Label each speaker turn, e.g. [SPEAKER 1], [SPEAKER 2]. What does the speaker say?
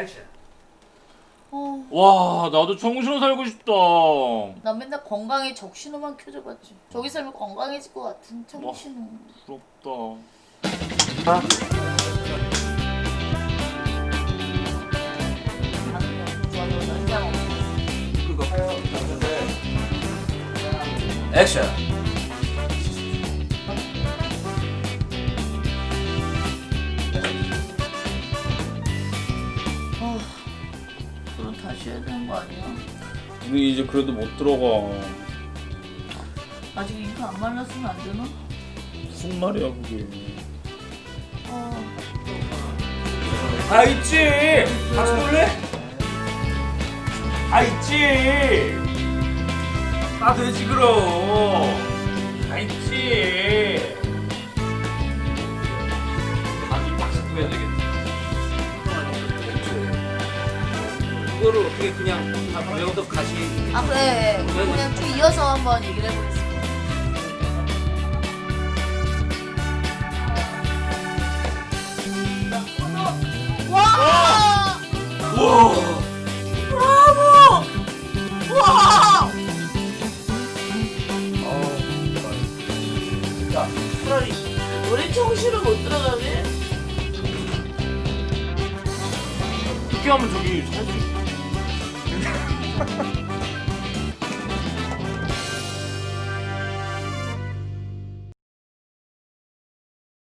[SPEAKER 1] 액션.
[SPEAKER 2] 어,
[SPEAKER 3] 와 나도 정신으로 살고 싶다
[SPEAKER 2] 나 맨날 건강에 적신호만 켜져봤지. 저기 살면 건강해질 것 같은.
[SPEAKER 3] 부럽다
[SPEAKER 2] 좋아서 난장 없어.
[SPEAKER 1] 그거. 액션.
[SPEAKER 2] 그럼 다시 해야 되는 거 아니야?
[SPEAKER 3] 우리 이제 그래도 못 들어가
[SPEAKER 2] 아직 잉크 안 말랐으면 안 되나?
[SPEAKER 3] 무슨 말이야 그게
[SPEAKER 2] 아,
[SPEAKER 3] 다 있지 같이 놀래? 다 있지 다 되지 그럼 다 있지
[SPEAKER 1] 감이 빡 잡고 해야 되겠다. 이거를 어떻게 그냥 다 배워서 가시
[SPEAKER 2] 아 그래. 그냥 쭉 이어서 한번 얘기를 해보겠습니다. 와!
[SPEAKER 3] 우와
[SPEAKER 2] 브라보! 와!
[SPEAKER 1] 자,
[SPEAKER 2] 차라리 우리 청실을 못 들어가네?
[SPEAKER 3] 이렇게 하면 저기 살수 있어 Ha ha ha!